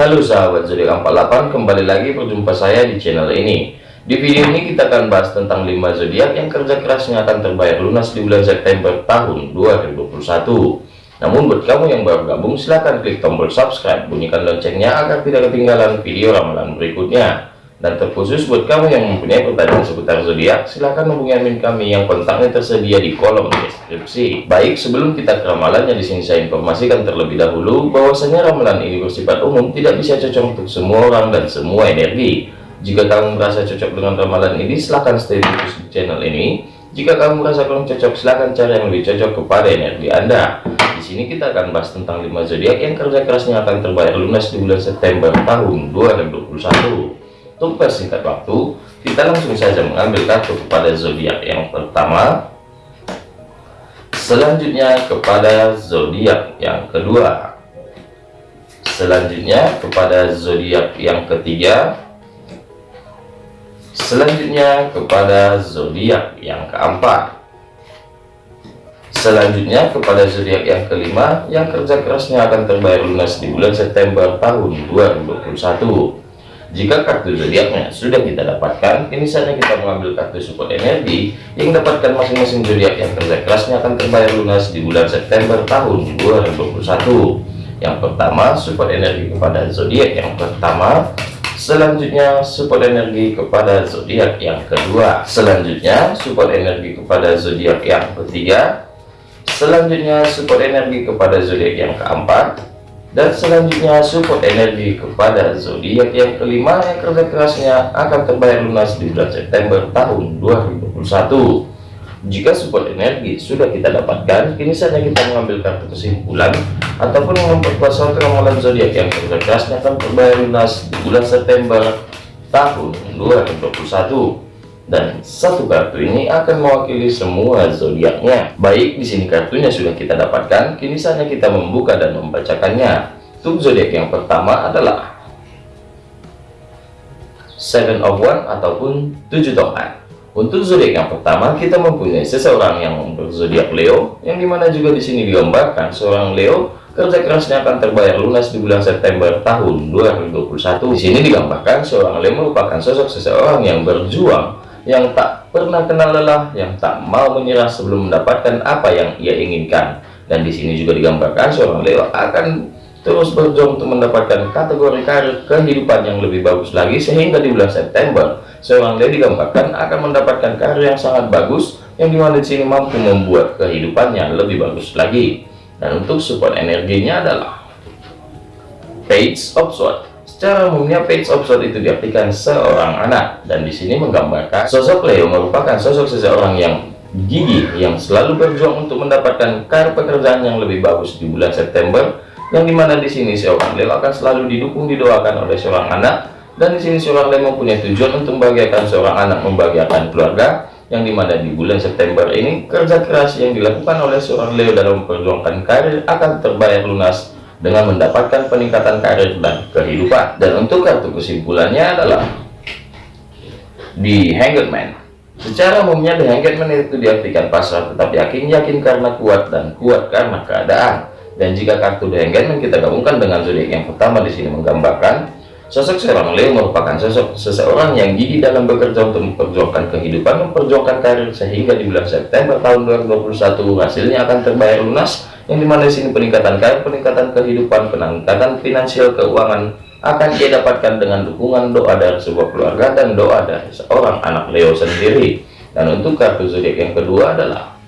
Halo sahabat zodiak 48 kembali lagi berjumpa saya di channel ini. Di video ini kita akan bahas tentang 5 zodiak yang kerja kerasnya akan terbayar lunas di bulan September tahun 2021 namun buat kamu yang baru gabung silahkan klik tombol subscribe bunyikan loncengnya agar tidak ketinggalan video ramalan berikutnya dan terkhusus buat kamu yang mempunyai pertanyaan seputar zodiak, silahkan hubungi admin kami yang kontaknya tersedia di kolom deskripsi. Baik, sebelum kita ke ramalannya di sini saya informasikan terlebih dahulu bahwasanya ramalan ini bersifat umum, tidak bisa cocok untuk semua orang dan semua energi. Jika kamu merasa cocok dengan ramalan ini, silahkan stay di channel ini. Jika kamu merasa kurang cocok, silahkan cari yang lebih cocok kepada energi Anda. Di sini kita akan bahas tentang 5 zodiak yang kerja kerasnya akan terbayar lunas di bulan September tahun 2021. Untuk persingkat waktu, kita langsung saja mengambil kartu kepada zodiak yang pertama. Selanjutnya kepada zodiak yang kedua. Selanjutnya kepada zodiak yang ketiga. Selanjutnya kepada zodiak yang keempat. Selanjutnya kepada zodiak yang kelima yang kerja kerasnya akan terbayar lunas di bulan September tahun 2021 jika kartu zodiaknya sudah kita dapatkan, ini saatnya kita mengambil kartu support energi yang dapatkan masing-masing zodiak yang kerja kerasnya akan terbayar lunas di bulan September tahun 2021. Yang pertama, support energi kepada zodiak yang pertama. Selanjutnya, support energi kepada zodiak yang kedua. Selanjutnya, support energi kepada zodiak yang ketiga. Selanjutnya, support energi kepada zodiak yang keempat dan selanjutnya support energi kepada zodiak yang kelima yang kerja kerasnya akan terbayar lunas di bulan September tahun 2021 jika support energi sudah kita dapatkan kini saatnya kita mengambil kartu kesimpulan ataupun memperkuat suatu ramalan zodiak yang kerja kerasnya akan terbayar lunas di bulan September tahun 2021 dan satu kartu ini akan mewakili semua zodiaknya. Baik, di sini kartunya sudah kita dapatkan, kini saatnya kita membuka dan membacakannya. Untuk zodiak yang pertama adalah Seven of One ataupun tujuh tongkat. Untuk zodiak yang pertama, kita mempunyai seseorang yang berzodiak Leo, yang di mana juga di sini digambarkan seorang Leo kerja kerasnya akan terbayar lunas di bulan September tahun 2021. Di sini digambarkan seorang Leo merupakan sosok seseorang yang berjuang yang tak pernah kenal lelah, yang tak mau menyerah sebelum mendapatkan apa yang ia inginkan. Dan di sini juga digambarkan seorang Leo akan terus berjuang untuk mendapatkan kategori karir kehidupan yang lebih bagus lagi sehingga di bulan September seorang Leo digambarkan akan mendapatkan karir yang sangat bagus yang di mana di sini mampu membuat kehidupannya lebih bagus lagi. Dan untuk support energinya adalah Page of Swords Secara umumnya page of sword itu diartikan seorang anak. Dan di sini menggambarkan sosok Leo merupakan sosok seseorang yang gigih yang selalu berjuang untuk mendapatkan karir pekerjaan yang lebih bagus di bulan September yang di mana di sini seorang Leo akan selalu didukung didoakan oleh seorang anak. Dan di sini seorang Leo mempunyai tujuan untuk membahagiakan seorang anak membahagiakan keluarga yang di mana di bulan September ini kerja keras yang dilakukan oleh seorang Leo dalam memperjuangkan karir akan terbayar lunas dengan mendapatkan peningkatan karir dan kehidupan. Dan untuk kartu kesimpulannya adalah di Hangman. Secara umumnya di Hangman itu diartikan pasrah tetap yakin, yakin karena kuat dan kuat karena keadaan. Dan jika kartu di Hangman kita gabungkan dengan zodiak yang pertama di sini menggambarkan Sosok seorang Leo merupakan sosok seseorang yang gigih dalam bekerja untuk memperjuangkan kehidupan, memperjuangkan karir sehingga di bulan September tahun 2021 hasilnya akan terbayar lunas yang di mana di sini peningkatan karir, peningkatan kehidupan, peningkatan finansial keuangan akan dia dapatkan dengan dukungan doa dari sebuah keluarga dan doa dari seorang anak Leo sendiri. Dan untuk kartu zodiak yang kedua adalah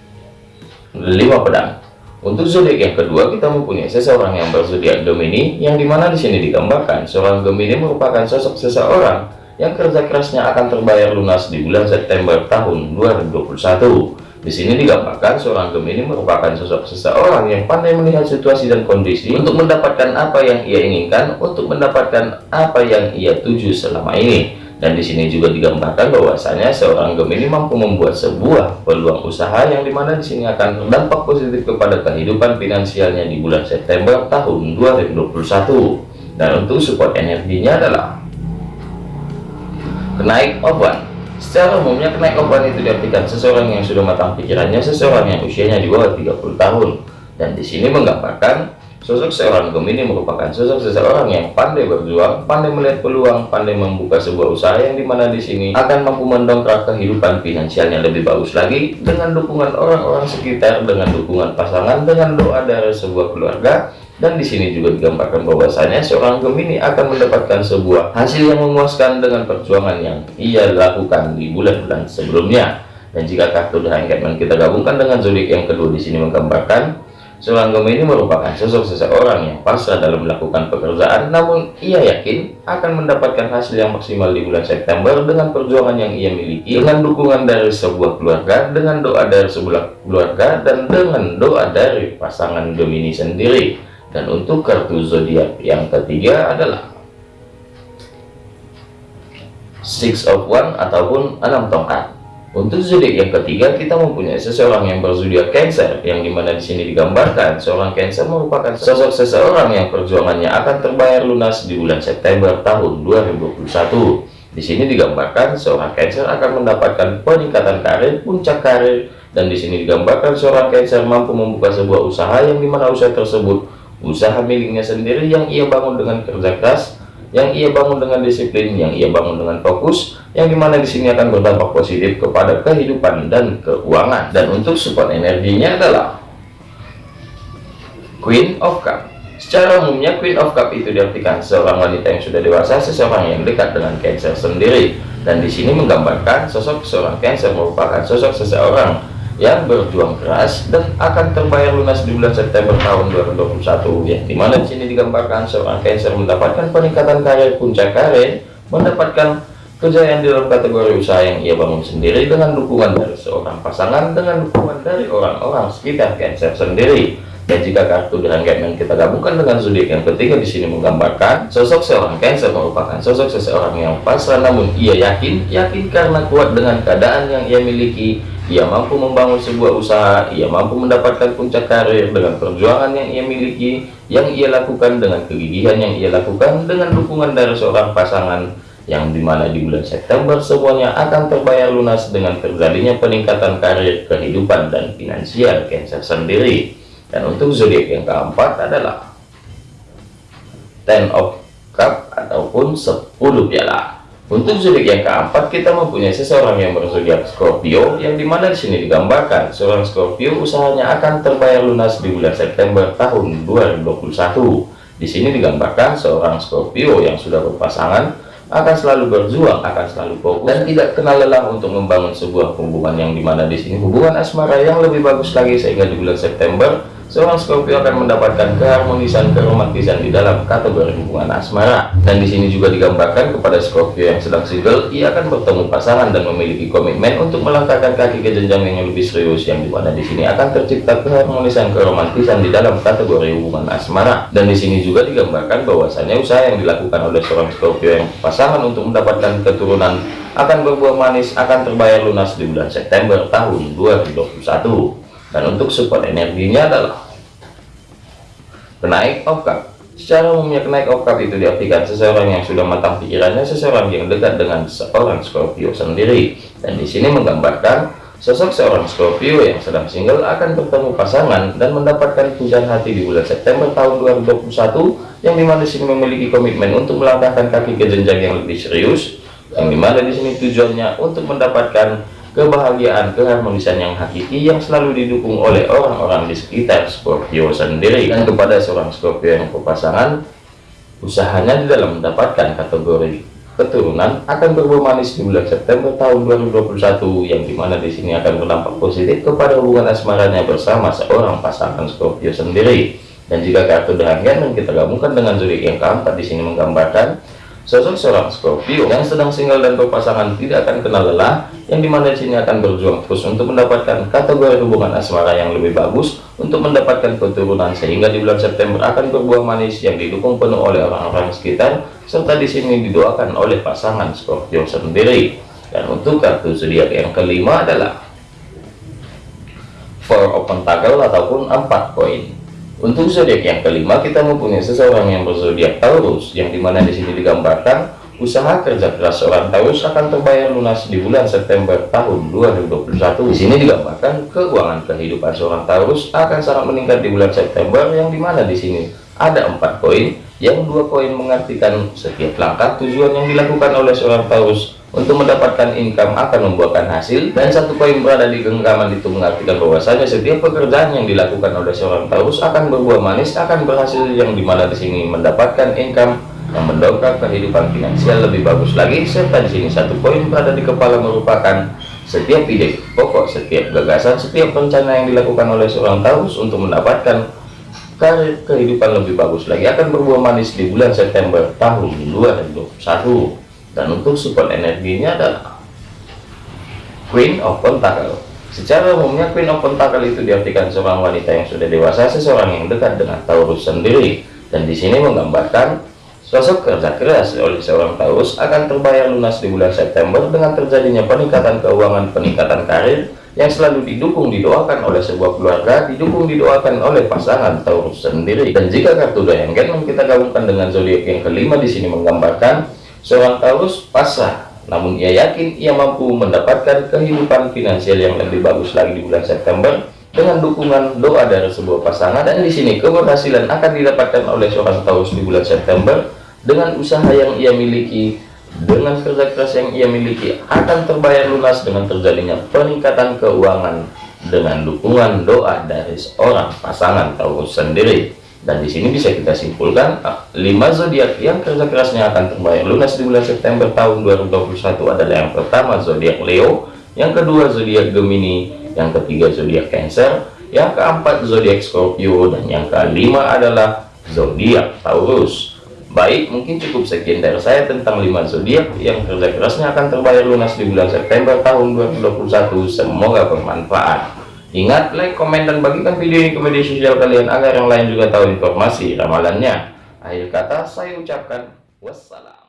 lima pedang. Untuk zodiak yang kedua kita mempunyai seseorang yang berzodiak Gemini, yang di mana di sini digambarkan seorang Gemini merupakan sosok seseorang yang kerja kerasnya akan terbayar lunas di bulan September tahun 2021. Di sini digambarkan seorang Gemini merupakan sosok seseorang yang pandai melihat situasi dan kondisi untuk mendapatkan apa yang ia inginkan, untuk mendapatkan apa yang ia tuju selama ini. Dan di sini juga digambarkan bahwasanya seorang Gemini mampu membuat sebuah peluang usaha yang di mana di sini akan berdampak positif kepada kehidupan finansialnya di bulan September tahun 2021. Dan untuk support energinya adalah kenaik one Secara umumnya kenaik obat itu diartikan seseorang yang sudah matang pikirannya, seseorang yang usianya di bawah 30 tahun. Dan di sini menggambarkan Sosok seorang Gemini merupakan sosok seseorang yang pandai berjuang, pandai melihat peluang, pandai membuka sebuah usaha yang di mana di sini akan mampu mendongkrak kehidupan finansialnya lebih bagus lagi dengan dukungan orang-orang sekitar, dengan dukungan pasangan, dengan doa dari sebuah keluarga. Dan di sini juga digambarkan bahwasanya seorang Gemini akan mendapatkan sebuah hasil yang memuaskan dengan perjuangan yang ia lakukan di bulan-bulan sebelumnya. Dan jika kartu The Hangman kita gabungkan dengan zodiak yang kedua di sini menggambarkan Seorang Gemini merupakan sosok seseorang yang pasrah dalam melakukan pekerjaan, namun ia yakin akan mendapatkan hasil yang maksimal di bulan September dengan perjuangan yang ia miliki, dengan dukungan dari sebuah keluarga, dengan doa dari sebuah keluarga, dan dengan doa dari pasangan Gemini sendiri. Dan untuk kartu zodiak yang ketiga adalah Six of One ataupun enam tongkat. Untuk zodiak yang ketiga, kita mempunyai seseorang yang berzodiak Cancer, yang di mana di sini digambarkan seorang Cancer merupakan sosok seseorang yang perjuangannya akan terbayar lunas di bulan September tahun 2021. Di sini digambarkan seorang Cancer akan mendapatkan peningkatan karir, puncak karir, dan di sini digambarkan seorang Cancer mampu membuka sebuah usaha yang di mana usaha tersebut usaha miliknya sendiri yang ia bangun dengan kerja keras yang ia bangun dengan disiplin, yang ia bangun dengan fokus, yang di mana di sini akan berdampak positif kepada kehidupan dan keuangan. Dan untuk support energinya adalah Queen of Cup. Secara umumnya Queen of Cup itu diartikan seorang wanita yang sudah dewasa, seseorang yang dekat dengan Cancer sendiri. Dan di sini menggambarkan sosok seorang Cancer merupakan sosok seseorang yang berjuang keras dan akan terbayar lunas di bulan September tahun 2021 yang di mana di sini digambarkan seorang Cancer mendapatkan peningkatan karir puncak karir mendapatkan kejayaan di dalam kategori usaha yang ia bangun sendiri dengan dukungan dari seorang pasangan dengan dukungan dari orang-orang sekitar Cancer sendiri. Dan jika kartu dengan Catman kita gabungkan dengan zodiak yang ketiga di sini menggambarkan sosok seorang Cancer merupakan sosok seseorang yang pasrah namun ia yakin yakin karena kuat dengan keadaan yang ia miliki ia mampu membangun sebuah usaha, ia mampu mendapatkan puncak karir dengan perjuangan yang ia miliki, yang ia lakukan dengan kegigihan yang ia lakukan, dengan dukungan dari seorang pasangan yang di mana di bulan September semuanya akan terbayar lunas dengan terjadinya peningkatan karir, kehidupan, dan finansial Cancer sendiri. Dan untuk zodiak yang keempat adalah Ten of Cup ataupun 10 piala. Untuk zodiak yang keempat, kita mempunyai seseorang yang berzodiak Scorpio, yang di mana di sini digambarkan seorang Scorpio usahanya akan terbayar lunas di bulan September tahun 2021. Di sini digambarkan seorang Scorpio yang sudah berpasangan akan selalu berjuang, akan selalu fokus dan tidak kenal lelah untuk membangun sebuah hubungan yang di mana di sini hubungan asmara yang lebih bagus lagi sehingga di bulan September seorang Scorpio akan mendapatkan keharmonisan keromantisan di dalam kategori hubungan asmara. Dan di sini juga digambarkan kepada Scorpio yang sedang single ia akan bertemu pasangan dan memiliki komitmen untuk melangkahkan kaki ke jenjang yang lebih serius yang di mana di sini akan tercipta keharmonisan keromantisan di dalam kategori hubungan asmara. Dan di sini juga digambarkan bahwasannya usaha yang dilakukan oleh seorang Scorpio yang pasangan untuk mendapatkan keturunan akan berbuah manis akan terbayar lunas di bulan September tahun 2021 dan untuk support energinya adalah kenaik of cup secara umumnya kenaik of cup itu diartikan seseorang yang sudah matang pikirannya seseorang yang dekat dengan seorang Scorpio sendiri. Dan di sini menggambarkan sosok seorang Scorpio yang sedang single akan bertemu pasangan dan mendapatkan pujian hati di bulan September tahun 2021 yang di mana di sini memiliki komitmen untuk melangkahkan kaki ke jenjang yang lebih serius. Yang di mana di sini tujuannya untuk mendapatkan kebahagiaan keharmonisan yang hakiki yang selalu didukung oleh orang-orang di sekitar Scorpio sendiri. Dan kepada seorang Scorpio yang berpasangan usahanya di dalam mendapatkan kategori keturunan akan berbuah manis di bulan September tahun 2021 yang di mana di sini akan berdampak positif kepada hubungan asmaranya bersama seorang pasangan Scorpio sendiri. Dan jika kartu dengan dan kita gabungkan dengan zodiak yang keempat di sini menggambarkan Sosok seorang Scorpio yang sedang single dan berpasangan tidak akan kenal lelah, yang di mana di sini akan berjuang terus untuk mendapatkan kategori hubungan asmara yang lebih bagus, untuk mendapatkan keturunan sehingga di bulan September akan berbuah manis yang didukung penuh oleh orang-orang sekitar, serta di sini didoakan oleh pasangan Scorpio sendiri. Dan untuk kartu zodiak yang kelima adalah Four of Pentacle ataupun empat koin. Untuk zodiak yang kelima kita mempunyai seseorang yang berzodiak Taurus yang di mana di sini digambarkan usaha kerja keras seorang Taurus akan terbayar lunas di bulan September tahun 2021. Di sini digambarkan keuangan kehidupan seorang Taurus akan sangat meningkat di bulan September yang di mana di sini ada empat koin yang dua koin mengartikan setiap langkah tujuan yang dilakukan oleh seorang Taurus untuk mendapatkan income akan membuahkan hasil dan satu koin berada di genggaman itu mengartikan bahwasanya setiap pekerjaan yang dilakukan oleh seorang Taurus akan berbuah manis akan berhasil yang di mana di sini mendapatkan income yang mendongkrak kehidupan finansial lebih bagus lagi serta di sini satu poin berada di kepala merupakan setiap ide pokok setiap gagasan setiap rencana yang dilakukan oleh seorang Taurus untuk mendapatkan karir kehidupan lebih bagus lagi. Akan berbuah manis di bulan September tahun 2021 dan untuk support energinya adalah Queen of Pentacle. Secara umumnya Queen of Pentacle itu diartikan seorang wanita yang sudah dewasa seseorang yang dekat dengan Taurus sendiri. Dan di sini menggambarkan Sosok kerja keras oleh seorang Taurus akan terbayar lunas di bulan September dengan terjadinya peningkatan keuangan, peningkatan karir yang selalu didukung didoakan oleh sebuah keluarga, didukung didoakan oleh pasangan Taurus sendiri. Dan jika kartu yang kita gabungkan dengan zodiak yang kelima di sini menggambarkan seorang Taurus pasrah, namun ia yakin ia mampu mendapatkan kehidupan finansial yang lebih bagus lagi di bulan September dengan dukungan doa dari sebuah pasangan dan di sini keberhasilan akan didapatkan oleh seorang Taurus di bulan September dengan usaha yang ia miliki dengan kerja keras yang ia miliki akan terbayar lunas dengan terjadinya peningkatan keuangan dengan dukungan doa dari seorang pasangan Taurus sendiri. Dan di sini bisa kita simpulkan ah, lima zodiak yang kerja kerasnya akan terbayar lunas di bulan September tahun 2021 adalah yang pertama zodiak Leo yang kedua zodiak Gemini yang ketiga zodiak Cancer yang keempat zodiak Scorpio dan yang kelima adalah zodiak Taurus Baik, mungkin cukup sekian dari saya tentang 5 zodiak yang kerja kerasnya akan terbayar lunas di bulan September tahun 2021. Semoga bermanfaat. Ingat, like, komen, dan bagikan video ini ke media sosial kalian agar yang lain juga tahu informasi ramalannya. Akhir kata, saya ucapkan wassalam.